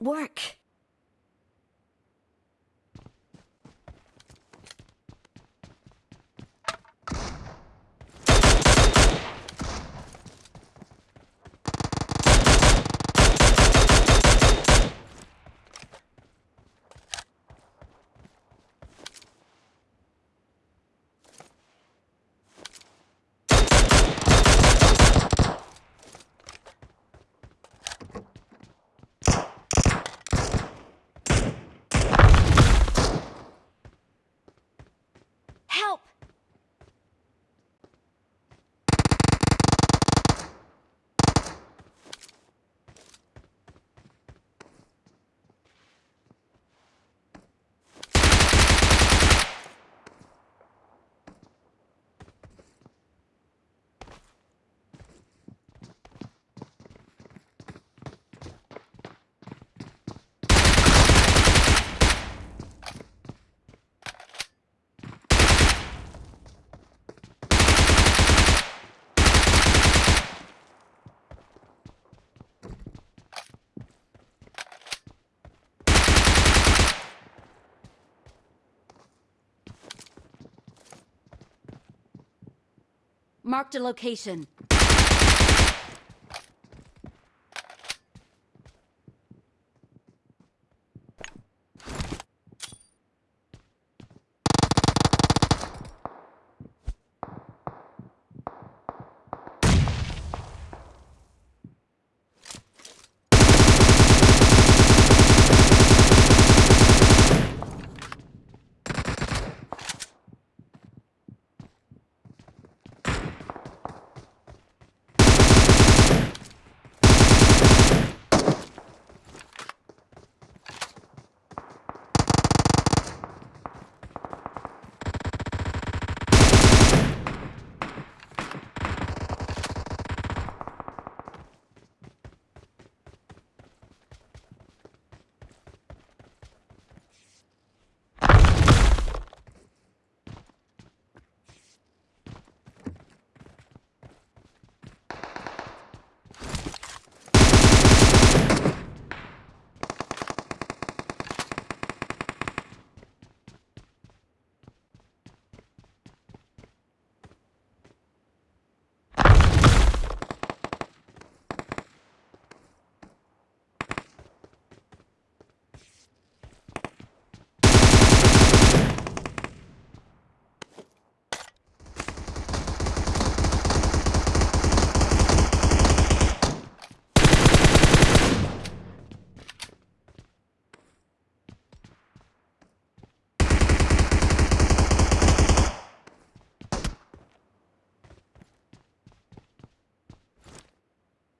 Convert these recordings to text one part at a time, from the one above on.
Work. Marked a location.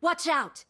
Watch out!